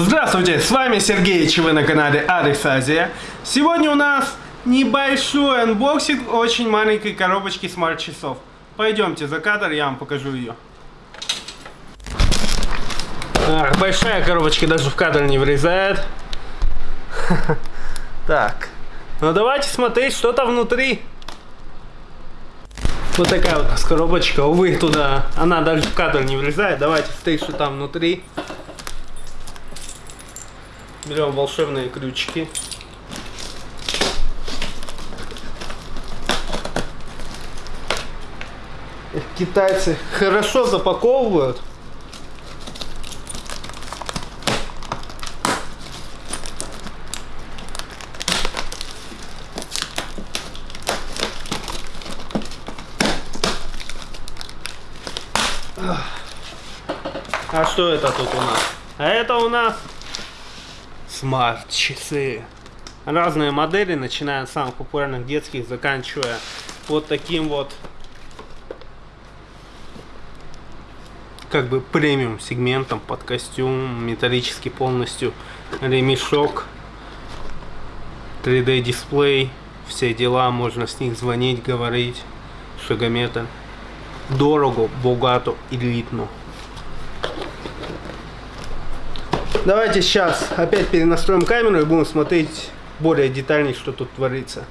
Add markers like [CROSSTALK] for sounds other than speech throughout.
Здравствуйте, с вами Сергей, и вы на канале Адрес Азия. Сегодня у нас небольшой unboxing очень маленькой коробочки смарт-часов. Пойдемте за кадр, я вам покажу ее. Ах, большая коробочка даже в кадр не влезает. [LAUGHS] Так, ну давайте смотреть, что там внутри. Вот такая вот коробочка, увы, туда, она даже в кадр не влезает. Давайте смотреть, что там внутри. Берем волшебные ключики. Китайцы хорошо запаковывают. А что это тут у нас? А это у нас смарт-часы. Разные модели, начиная от самых популярных детских, заканчивая вот таким вот как бы премиум сегментом под костюм, металлический полностью ремешок, 3D дисплей, все дела, можно с них звонить, говорить, шагометр. Дорого, богато, элитно. Давайте сейчас опять перенастроим камеру и будем смотреть более детально, что тут творится.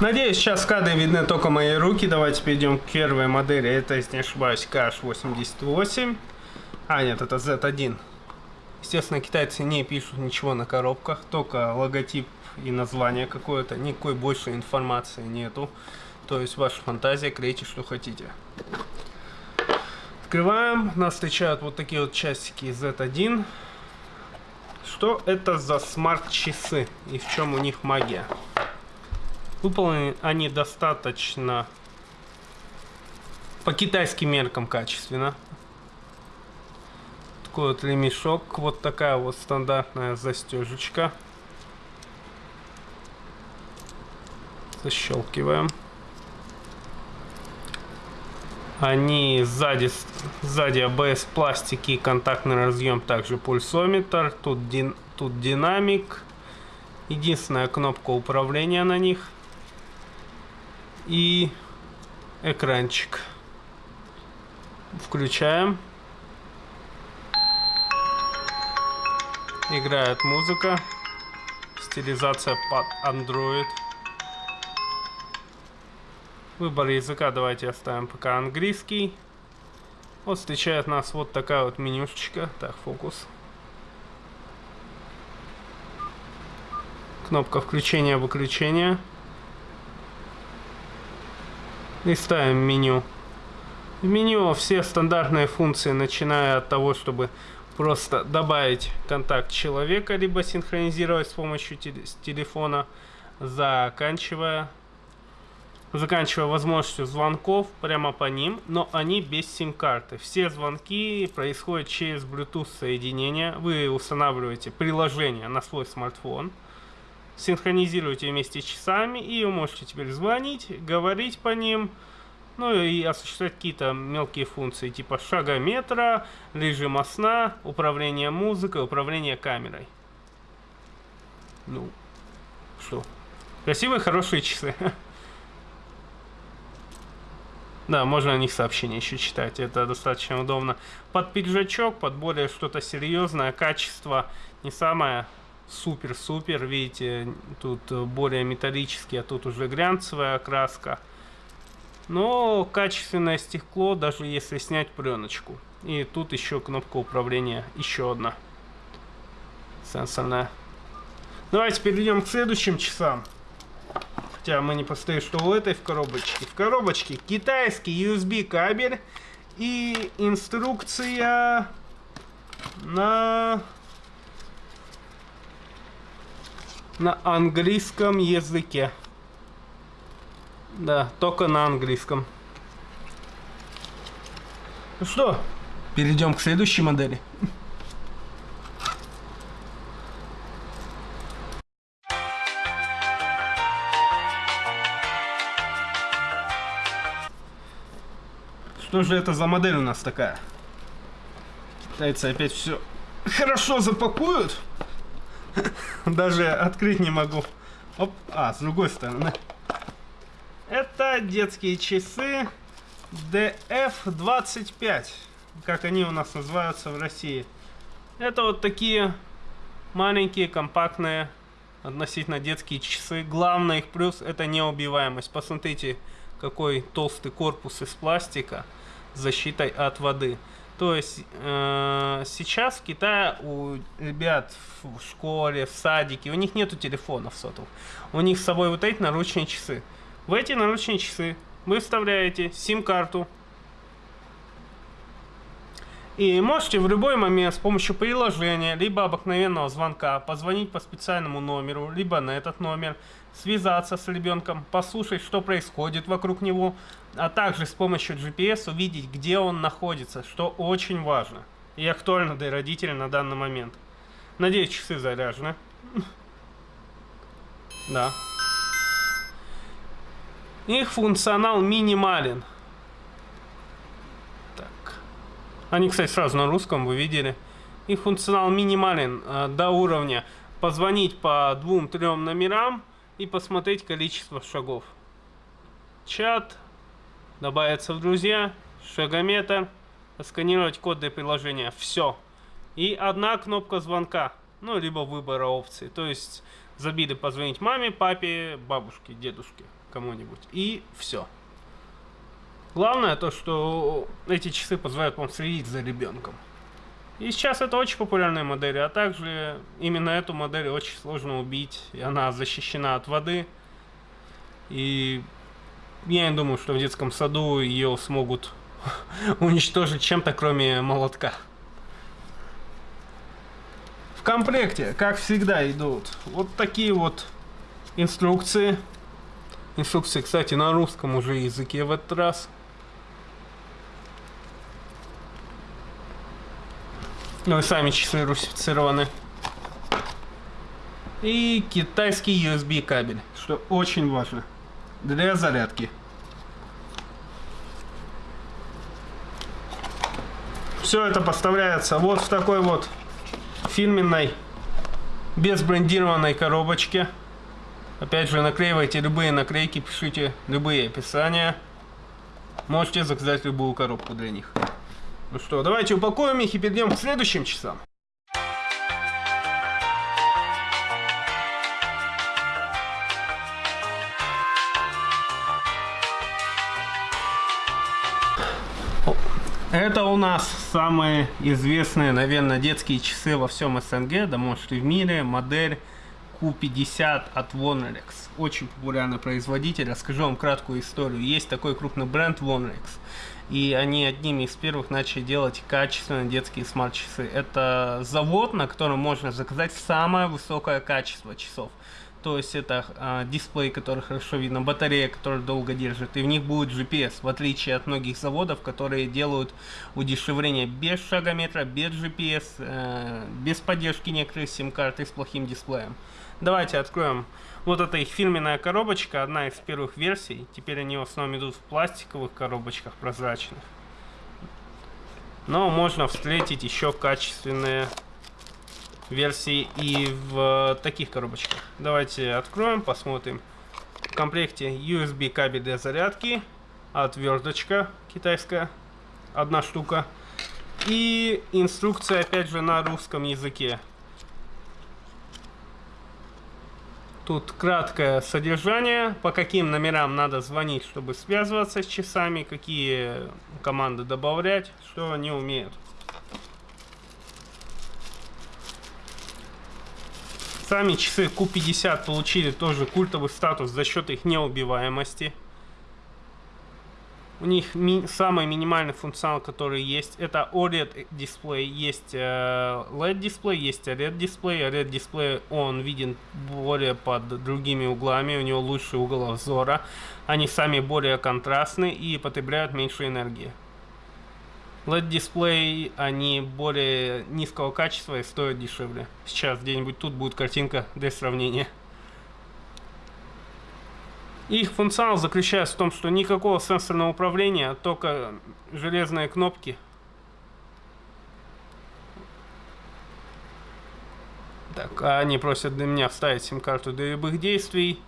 Надеюсь, сейчас в кадре видны только мои руки. Давайте перейдем к первой модели. Это, если не ошибаюсь, KH88. А, нет, это Z1. Естественно, китайцы не пишут ничего на коробках, только логотип и название какое-то. Никакой больше информации нету. То есть ваша фантазия, клейте, что хотите. Открываем. Нас встречают вот такие вот часики Z1. Что это за смарт-часы и в чем у них магия? Выполнены они достаточно по китайским меркам качественно. Такой вот ремешок, вот такая вот стандартная застежечка. Защелкиваем. Они сзади, сзади ABS пластики, контактный разъем, также пульсометр. Тут, дин, тут динамик. Единственная кнопка управления на них. И экранчик. Включаем. Играет музыка. Стилизация под Android. Выбор языка давайте оставим пока английский. Вот встречает нас вот такая вот менюшечка. Так, фокус. Кнопка включения-выключения. Листаем меню. В меню все стандартные функции, начиная от того, чтобы просто добавить контакт человека, либо синхронизировать с помощью телефона, заканчивая заканчивая возможностью звонков прямо по ним, но они без сим-карты. Все звонки происходят через Bluetooth соединение. Вы устанавливаете приложение на свой смартфон, синхронизируете вместе с часами, и вы можете теперь звонить, говорить по ним, ну и осуществлять какие-то мелкие функции, типа шагометра, режима сна, управление музыкой, управление камерой. Ну, что? Красивые, хорошие часы. [LAUGHS] Да, можно о них сообщения еще читать, это достаточно удобно. Под пиджачок, под более что-то серьезное, качество не самое супер-супер, видите, тут более металлический, а тут уже глянцевая окраска. Но качественное стекло, даже если снять пленочку. И тут еще кнопка управления, еще одна сенсорная. Давайте перейдем к следующим часам. Хотя мы не поставили, что у этой в коробочке. В коробочке китайский USB кабель и инструкция на на английском языке. Да, только на английском. Ну что, перейдем к следующей модели. Что же это за модель у нас такая? Китайцы опять все хорошо запакуют. [LAUGHS] Даже открыть не могу. Оп, а, с другой стороны. Это детские часы DF25, как они у нас называются в России. Это вот такие маленькие, компактные, относительно детские часы. Главный их плюс это неубиваемость. Посмотрите, какой толстый корпус из пластика с защитой от воды. То есть э, сейчас в Китае у ребят в школе, в садике, у них нету телефонов сотовых. У них с собой вот эти наручные часы. В эти наручные часы вы вставляете сим-карту. И можете в любой момент с помощью приложения, либо обыкновенного звонка, позвонить по специальному номеру, либо на этот номер, связаться с ребенком, послушать, что происходит вокруг него, а также с помощью GPS увидеть, где он находится, что очень важно и актуально для родителей на данный момент. Надеюсь, часы заряжены. [LAUGHS] Да. Их функционал минимален. Так. Они, кстати, сразу на русском, вы видели. Их функционал минимален э, до уровня позвонить по двум-трем номерам и посмотреть количество шагов. Чат, добавиться в друзья, шагометр, сканировать код для приложения. Все. И одна кнопка звонка, ну, либо выбора опций. То есть забили позвонить маме, папе, бабушке, дедушке, кому-нибудь. И все. Главное то, что эти часы позволяют вам следить за ребенком. И сейчас это очень популярная модель, а также именно эту модель очень сложно убить, и она защищена от воды. И я не думаю, что в детском саду ее смогут [LAUGHS] уничтожить чем-то, кроме молотка. В комплекте, как всегда, идут вот такие вот инструкции. Инструкции, кстати, на русском уже языке в этот раз. Ну и сами часы русифицированы. И китайский USB кабель, что очень важно для зарядки. Все это поставляется вот в такой вот фирменной, без брендированной коробочке. Опять же, наклеивайте любые наклейки, пишите любые описания. Можете заказать любую коробку для них. Ну что, давайте упакуем их и перейдем к следующим часам. Это у нас самые известные, наверное, детские часы во всем СНГ, да может и в мире, модель Q50 от Vonrex. Очень популярный производитель. Расскажу вам краткую историю. Есть такой крупный бренд Vonrex. И они одними из первых начали делать качественные детские смарт-часы. Это завод, на котором можно заказать самое высокое качество часов. То есть это э, дисплей, который хорошо видно, батарея, которая долго держит, и в них будет GPS, в отличие от многих заводов, которые делают удешевление без шагометра, без GPS, э, без поддержки некоторых сим-карт и с плохим дисплеем. Давайте откроем. Вот это их фирменная коробочка, одна из первых версий. Теперь они в основном идут в пластиковых коробочках прозрачных. Но можно встретить еще качественные версии и в таких коробочках. Давайте откроем, посмотрим. В комплекте USB кабель для зарядки, отверточка китайская, одна штука. И инструкция опять же на русском языке. Тут краткое содержание, по каким номерам надо звонить, чтобы связываться с часами, какие команды добавлять, что они умеют. Сами часы Q50 получили тоже культовый статус за счет их неубиваемости. У них ми самый минимальный функционал, который есть, это OLED дисплей. Есть э, LED дисплей, есть OLED дисплей. OLED дисплей, он виден более под другими углами, у него лучший угол обзора. Они сами более контрастны и потребляют меньше энергии. LED-дисплей, они более низкого качества и стоят дешевле. Сейчас где-нибудь тут будет картинка для сравнения. Их функционал заключается в том, что никакого сенсорного управления, только железные кнопки. Так, а они просят для меня вставить сим-карту для любых действий.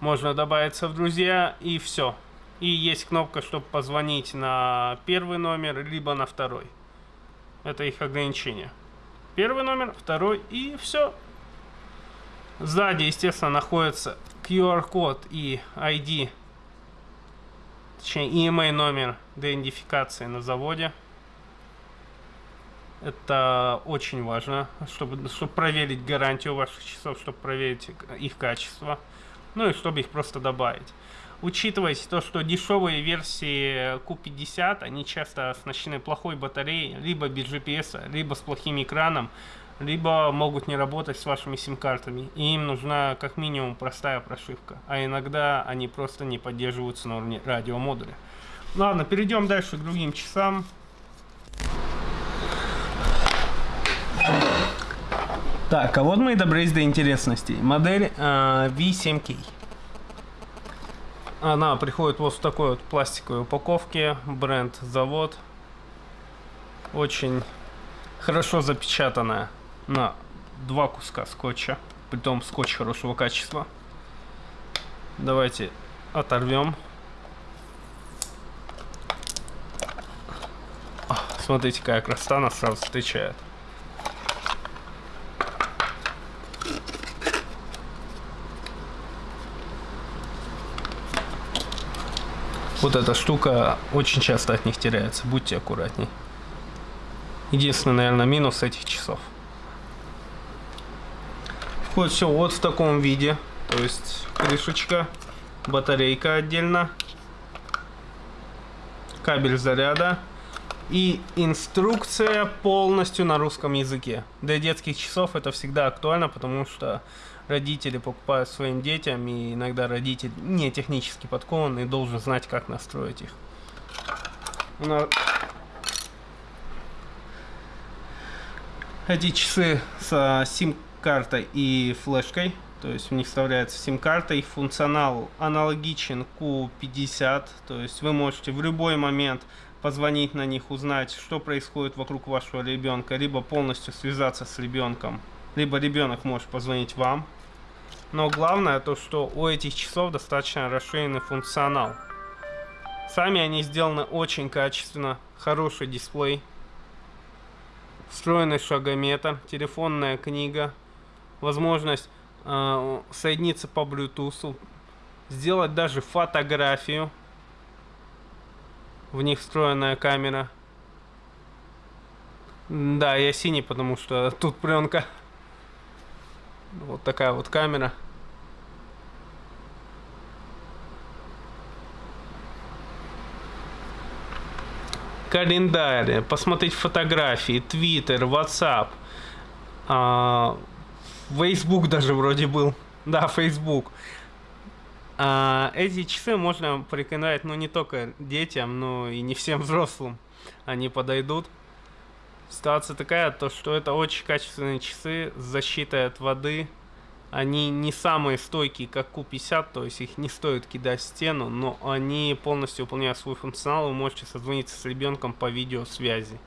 Можно добавиться в друзья и все. И есть кнопка, чтобы позвонить на первый номер, либо на второй. Это их ограничение. Первый номер, второй и все. Сзади, естественно, находится QR-код и ID, точнее EMA номер идентификации на заводе. Это очень важно, чтобы, чтобы проверить гарантию ваших часов, чтобы проверить их качество. Ну и чтобы их просто добавить. Учитывайте то, что дешевые версии Q50, они часто оснащены плохой батареей, либо без GPS, либо с плохим экраном, либо могут не работать с вашими сим-картами. И им нужна как минимум простая прошивка. А иногда они просто не поддерживаются на уровне радиомодуля. Ладно, перейдем дальше к другим часам. Так, а вот мы и добрались до интересностей. Модель э, V7K. Она приходит вот в такой вот пластиковой упаковке. Бренд, завод. Очень хорошо запечатанная на два куска скотча. Притом скотч хорошего качества. Давайте оторвем. Смотрите, какая красота нас сразу встречает. Вот эта штука очень часто от них теряется. Будьте аккуратней. Единственный, наверное, минус этих часов. Входит все вот в таком виде. То есть крышечка, батарейка отдельно, кабель заряда и инструкция полностью на русском языке. Для детских часов это всегда актуально, потому что родители покупают своим детям, и иногда родитель не технически подкован и должен знать, как настроить их. Эти часы с сим-картой и флешкой, то есть в них вставляется сим-карта, их функционал аналогичен Q50, то есть вы можете в любой момент позвонить на них, узнать, что происходит вокруг вашего ребенка, либо полностью связаться с ребенком, либо ребенок может позвонить вам, но главное то, что у этих часов достаточно расширенный функционал. Сами они сделаны очень качественно, хороший дисплей, встроенный шагометр, телефонная книга, возможность э, соединиться по Bluetooth, сделать даже фотографию. В них встроенная камера. Да, я синий, потому что тут пленка. Вот такая вот камера. Календарь, посмотреть фотографии, Твиттер, WhatsApp, Facebook даже вроде был. Да, Facebook. А, эти часы можно порекомендовать, ну, не только детям, но и не всем [LAUGHS] взрослым. Они подойдут. Ситуация такая, то что это очень качественные часы с защитой от воды. Они не самые стойкие, как Q50, то есть их не стоит кидать в стену, но они полностью выполняют свой функционал, вы можете созвониться с ребенком по видеосвязи.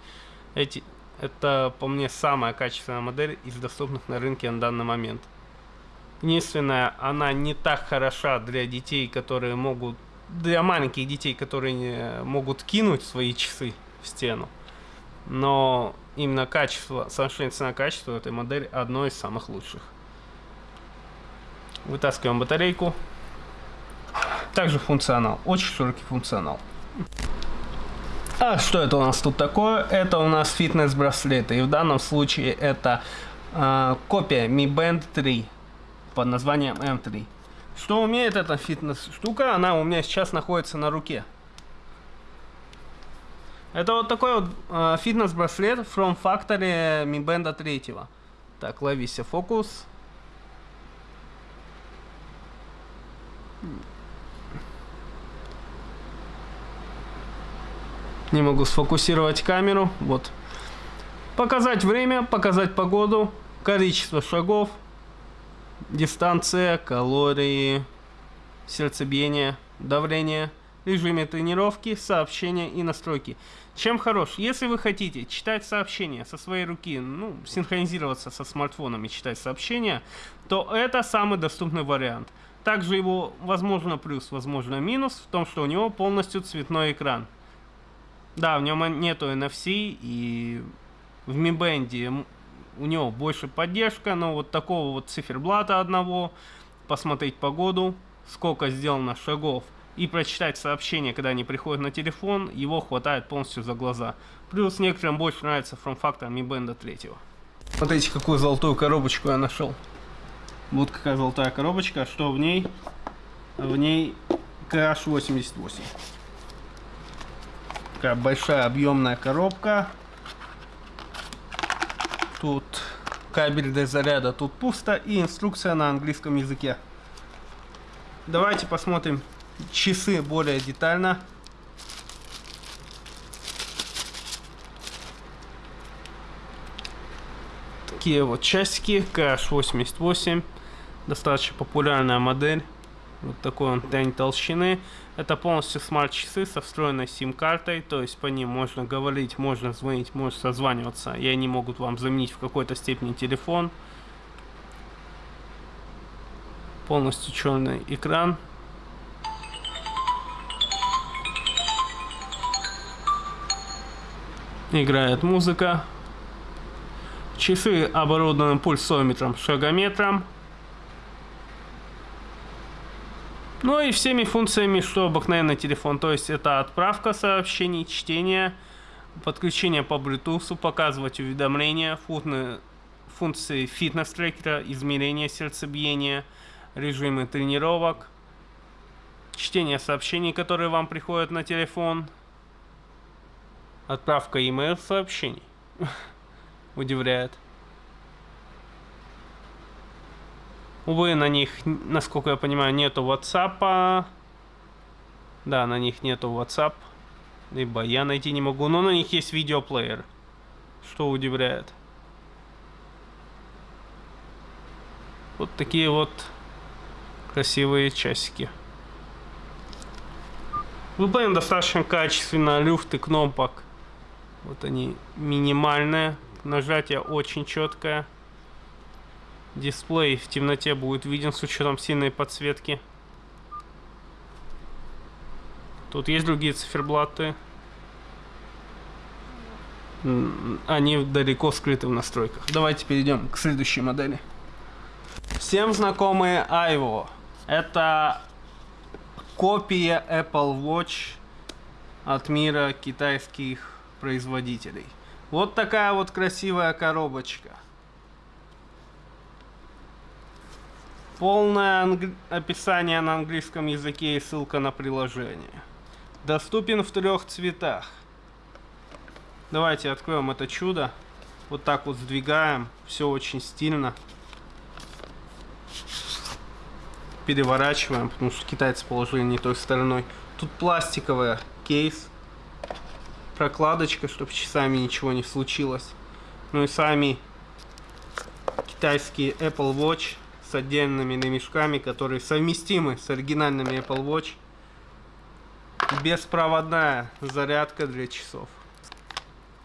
Эти, это, по мне, самая качественная модель из доступных на рынке на данный момент. Единственное, она не так хороша для детей, которые могут... Для маленьких детей, которые могут кинуть свои часы в стену но именно качество, соотношение цена-качество этой модели одно из самых лучших. Вытаскиваем батарейку. Также функционал, очень широкий функционал. А что это у нас тут такое? Это у нас фитнес-браслеты. И в данном случае это э, копия Mi Band 3 под названием M3. Что умеет эта фитнес-штука? Она у меня сейчас находится на руке. Это вот такой вот э, фитнес-браслет From Factory Mi Band 3. Так, ловись фокус. Не могу сфокусировать камеру. Вот. Показать время, показать погоду, количество шагов, дистанция, калории, сердцебиение, давление, режиме тренировки, сообщения и настройки. Чем хорош? Если вы хотите читать сообщения со своей руки, ну, синхронизироваться со смартфоном и читать сообщения, то это самый доступный вариант. Также его, возможно, плюс, возможно, минус в том, что у него полностью цветной экран. Да, в нем нету NFC, и в Mi Band у него больше поддержка, но вот такого вот циферблата одного, посмотреть погоду, сколько сделано шагов, и прочитать сообщения, когда они приходят на телефон, его хватает полностью за глаза. Плюс некоторым больше нравится форм-фактор Mi Band 3. Смотрите, какую золотую коробочку я нашел. Вот какая золотая коробочка, что в ней? В ней Crash 88. Такая большая объемная коробка. Тут кабель для заряда, тут пусто и инструкция на английском языке. Давайте посмотрим часы более детально. Такие вот часики KH88. Достаточно популярная модель. Вот такой он тень толщины. Это полностью смарт-часы со встроенной сим-картой, то есть по ним можно говорить, можно звонить, можно созваниваться, и они могут вам заменить в какой-то степени телефон. Полностью черный экран. Играет музыка. Часы оборудованы пульсометром, шагометром. Ну и всеми функциями, что обыкновенный телефон. То есть это отправка сообщений, чтение, подключение по Bluetooth, показывать уведомления, функции фитнес-трекера, измерение сердцебиения, режимы тренировок, чтение сообщений, которые вам приходят на телефон, отправка email сообщений. [LAUGHS] Удивляет. Увы, на них, насколько я понимаю, нету WhatsApp. Да, на них нету WhatsApp. Либо я найти не могу, но на них есть видеоплеер. Что удивляет. Вот такие вот красивые часики. Выполнен достаточно качественно, люфты кнопок. Вот они минимальные. Нажатие очень четкое. Дисплей в темноте будет виден с учетом сильной подсветки. Тут есть другие циферблаты. Они далеко скрыты в настройках. Давайте перейдем к следующей модели. Всем знакомые Aivo. Это копия Apple Watch от мира китайских производителей. Вот такая вот красивая коробочка. Полное описание на английском языке и ссылка на приложение. Доступен в трех цветах. Давайте откроем это чудо. Вот так вот сдвигаем. Все очень стильно. Переворачиваем, потому что китайцы положили не той стороной. Тут пластиковая кейс. Прокладочка, чтобы часами ничего не случилось. Ну и сами китайские Apple Watch отдельными ремешками, которые совместимы с оригинальными Apple Watch. Беспроводная зарядка для часов.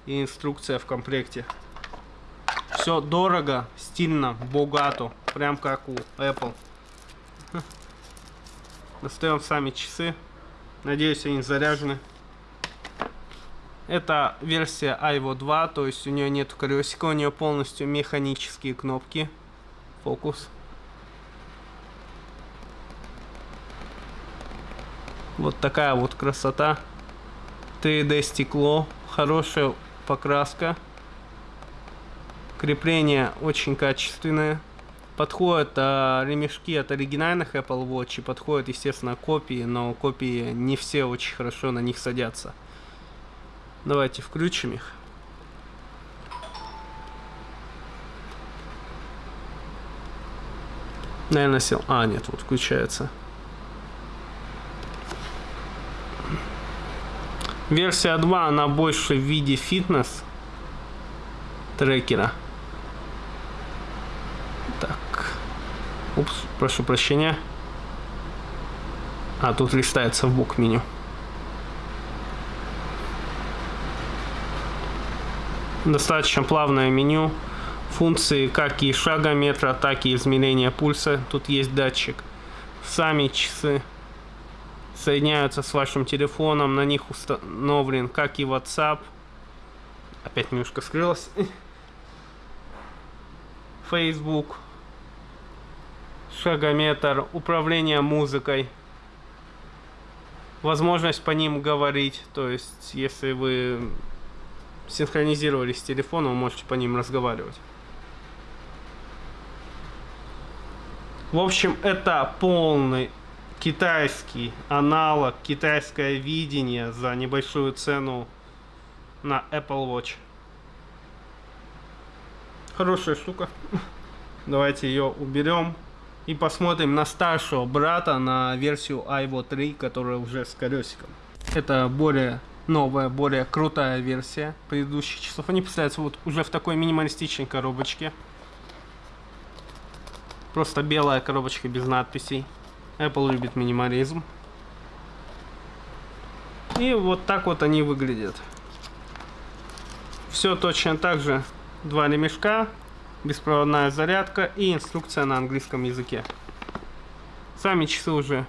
И инструкция в комплекте. Все дорого, стильно, богато. Прям как у Apple. Достаем сами часы. Надеюсь, они заряжены. Это версия Ivo 2, то есть у нее нет колесика, у нее полностью механические кнопки. Фокус. Вот такая вот красота. 3D стекло, хорошая покраска. Крепление очень качественное. Подходят а, ремешки от оригинальных Apple Watch и подходят, естественно, копии, но копии не все очень хорошо на них садятся. Давайте включим их. Наверное, сел. А, нет, вот включается. Версия 2, она больше в виде фитнес трекера. Так. Упс, прошу прощения. А, тут листается в бок меню. Достаточно плавное меню. Функции как и шагометра, так и измерения пульса. Тут есть датчик. Сами часы соединяются с вашим телефоном. На них установлен как и WhatsApp. Опять немножко скрылось. [LAUGHS] Facebook. Шагометр. Управление музыкой. Возможность по ним говорить. То есть, если вы синхронизировались с телефоном, вы можете по ним разговаривать. В общем, это полный китайский аналог, китайское видение за небольшую цену на Apple Watch. Хорошая штука. Давайте ее уберем. И посмотрим на старшего брата, на версию iVo 3, которая уже с колесиком. Это более новая, более крутая версия предыдущих часов. Они представляются вот уже в такой минималистичной коробочке. Просто белая коробочка без надписей. Apple любит минимализм. И вот так вот они выглядят. Все точно так же. Два ремешка, беспроводная зарядка и инструкция на английском языке. Сами часы уже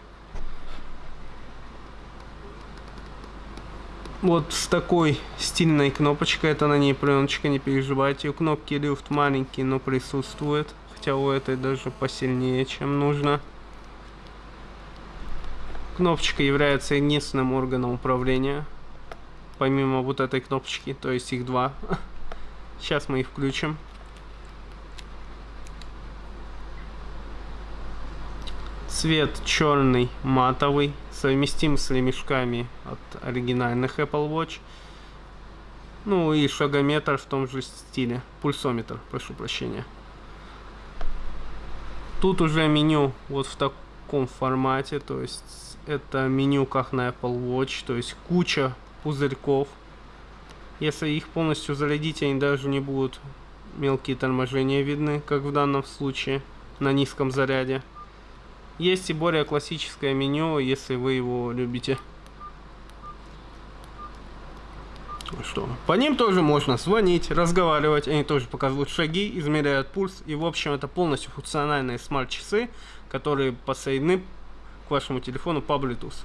вот с такой стильной кнопочкой. Это на ней пленочка, не переживайте. Кнопки люфт маленький, но присутствует. Хотя у этой даже посильнее, чем нужно. Кнопочка является единственным органом управления. Помимо вот этой кнопочки, то есть их два. [LAUGHS] Сейчас мы их включим. Цвет черный, матовый, совместим с ремешками от оригинальных Apple Watch. Ну и шагометр в том же стиле. Пульсометр, прошу прощения. Тут уже меню вот в таком формате, то есть это меню как на Apple Watch, то есть куча пузырьков. Если их полностью зарядить, они даже не будут мелкие торможения видны, как в данном случае, на низком заряде. Есть и более классическое меню, если вы его любите. Ну что, по ним тоже можно звонить, разговаривать, они тоже показывают шаги, измеряют пульс. И в общем это полностью функциональные смарт-часы, которые подсоединены к вашему телефону по Bluetooth.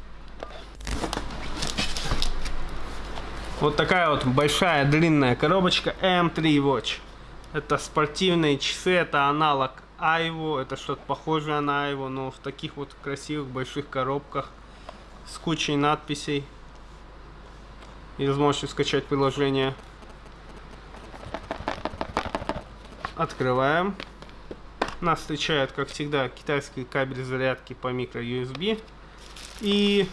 Вот такая вот большая длинная коробочка M3 Watch. Это спортивные часы, это аналог Айво, это что-то похожее на Айво, но в таких вот красивых больших коробках с кучей надписей. И возможностью скачать приложение. Открываем. Нас встречает, как всегда, китайский кабель зарядки по микро USB. И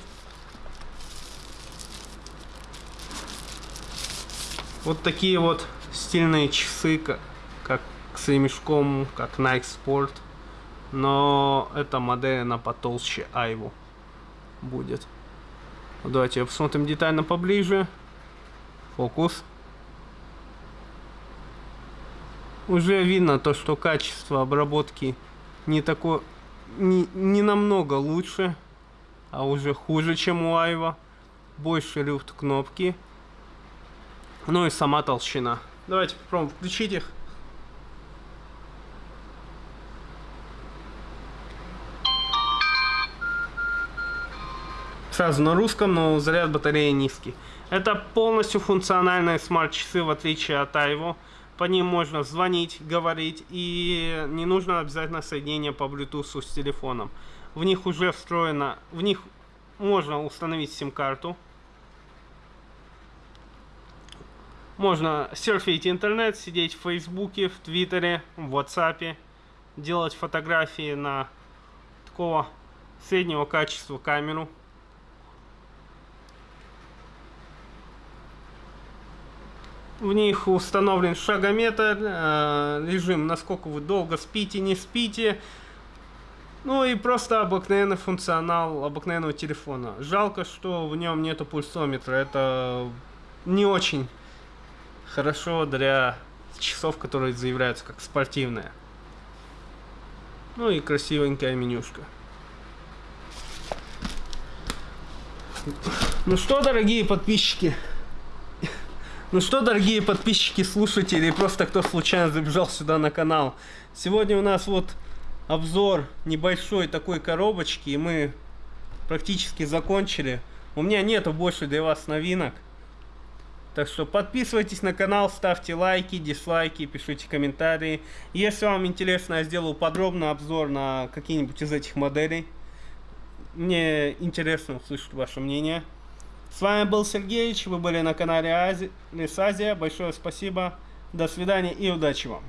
вот такие вот стильные часы, как с ремешком, как Nike Sport. Но эта модель, она потолще Айву будет. Давайте посмотрим детально поближе. Фокус. уже видно то, что качество обработки не такое, не, не намного лучше, а уже хуже, чем у Айва. Больше люфт кнопки. Ну и сама толщина. Давайте попробуем включить их. Сразу на русском, но заряд батареи низкий. Это полностью функциональные смарт-часы, в отличие от Айво по ним можно звонить, говорить, и не нужно обязательно соединение по Bluetooth с телефоном. В них уже встроено, в них можно установить сим-карту. Можно серфить интернет, сидеть в Фейсбуке, в Твиттере, в WhatsApp, делать фотографии на такого среднего качества камеру. В них установлен шагометр, э, режим, насколько вы долго спите, не спите. Ну и просто обыкновенный функционал обыкновенного телефона. Жалко, что в нем нету пульсометра. Это не очень хорошо для часов, которые заявляются как спортивные. Ну и красивенькая менюшка. Ну что, дорогие подписчики, ну что, дорогие подписчики, слушатели, и просто кто случайно забежал сюда на канал. Сегодня у нас вот обзор небольшой такой коробочки, и мы практически закончили. У меня нету больше для вас новинок. Так что подписывайтесь на канал, ставьте лайки, дизлайки, пишите комментарии. Если вам интересно, я сделаю подробный обзор на какие-нибудь из этих моделей. Мне интересно услышать ваше мнение. С вами был Сергеевич, вы были на канале Ази... Лес Азия. Большое спасибо, до свидания и удачи вам.